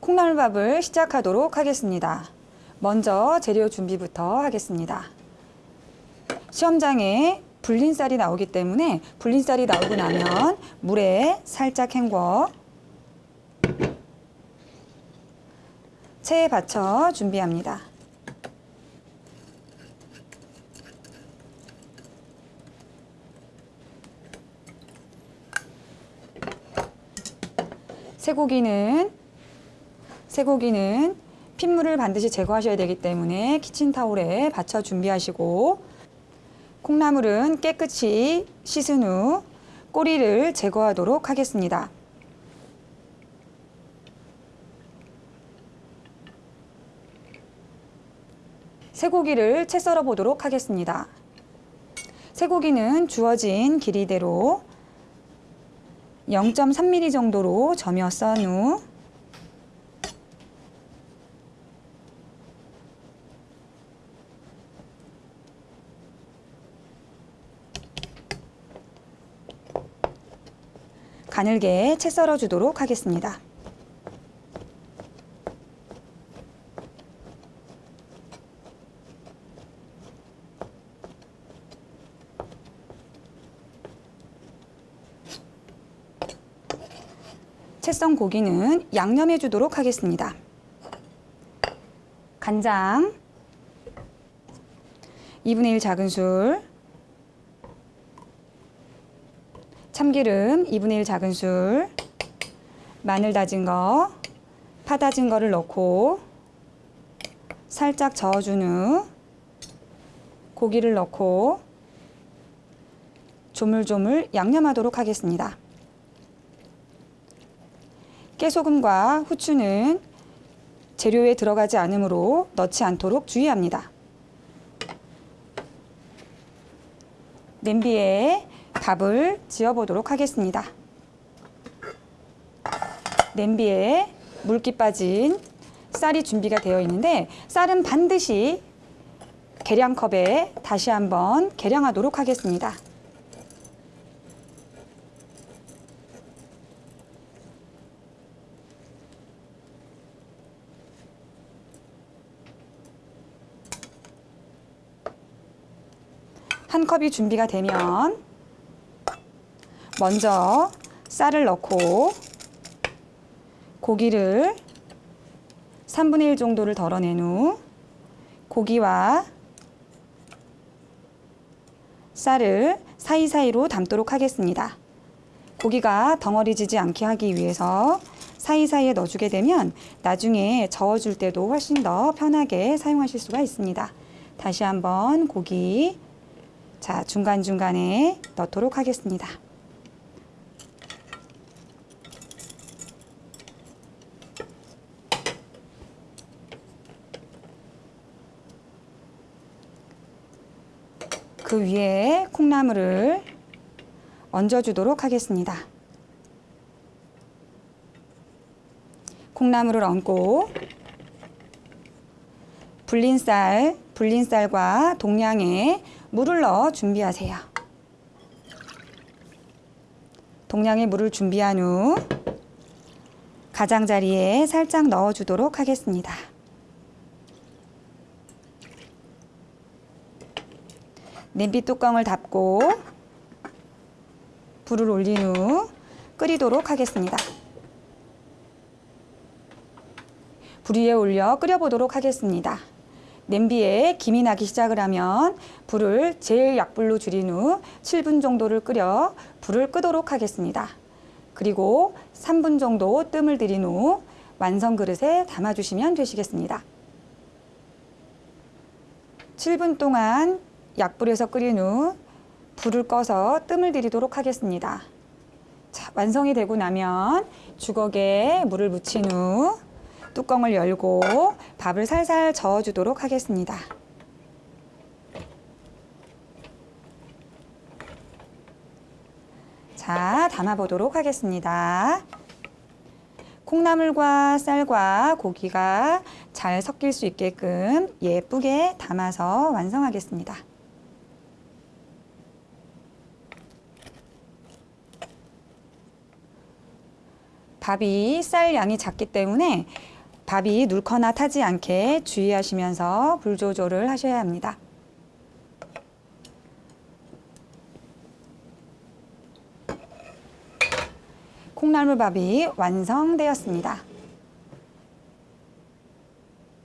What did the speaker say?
콩나물밥을 시작하도록 하겠습니다. 먼저 재료 준비부터 하겠습니다. 시험장에 불린쌀이 나오기 때문에 불린쌀이 나오고 나면 물에 살짝 헹궈 체에 받쳐 준비합니다. 쇠고기는 쇠고기는 핏물을 반드시 제거하셔야 되기 때문에 키친타올에 받쳐 준비하시고 콩나물은 깨끗이 씻은 후 꼬리를 제거하도록 하겠습니다. 쇠고기를 채 썰어 보도록 하겠습니다. 쇠고기는 주어진 길이대로 0.3mm 정도로 점여 썬 후 가늘게 채 썰어 주도록 하겠습니다. 채썬 고기는 양념해 주도록 하겠습니다. 간장 2분의 1 작은 술 참기름 2분의 1 작은 술 마늘 다진 거, 파 다진 거를 넣고 살짝 저어준 후 고기를 넣고 조물조물 양념하도록 하겠습니다. 깨소금과 후추는 재료에 들어가지 않으므로 넣지 않도록 주의합니다. 냄비에 밥을 지어보도록 하겠습니다. 냄비에 물기 빠진 쌀이 준비가 되어 있는데 쌀은 반드시 계량컵에 다시 한번 계량하도록 하겠습니다. 한 컵이 준비가 되면 먼저 쌀을 넣고 고기를 3분의 1 정도를 덜어낸 후 고기와 쌀을 사이사이로 담도록 하겠습니다. 고기가 덩어리지지 않게 하기 위해서 사이사이에 넣어주게 되면 나중에 저어줄 때도 훨씬 더 편하게 사용하실 수가 있습니다. 다시 한번 고기 자 중간중간에 넣도록 하겠습니다. 그 위에 콩나물을 얹어주도록 하겠습니다. 콩나물을 얹고 불린 쌀, 불린 쌀과 동량의 물을 넣어 준비하세요. 동량의 물을 준비한 후 가장자리에 살짝 넣어주도록 하겠습니다. 냄비 뚜껑을 닫고 불을 올린 후 끓이도록 하겠습니다. 불 위에 올려 끓여보도록 하겠습니다. 냄비에 김이 나기 시작을 하면 불을 제일 약불로 줄인 후 7분 정도를 끓여 불을 끄도록 하겠습니다. 그리고 3분 정도 뜸을 들인 후 완성 그릇에 담아주시면 되시겠습니다. 7분 동안 약불에서 끓인 후 불을 꺼서 뜸을 들이도록 하겠습니다. 자, 완성이 되고 나면 주걱에 물을 묻힌 후 뚜껑을 열고 밥을 살살 저어주도록 하겠습니다. 자, 담아보도록 하겠습니다. 콩나물과 쌀과 고기가 잘 섞일 수 있게끔 예쁘게 담아서 완성하겠습니다. 밥이 쌀 양이 작기 때문에 밥이 눌거나 타지 않게 주의하시면서 불 조절을 하셔야 합니다. 콩나물밥이 완성되었습니다.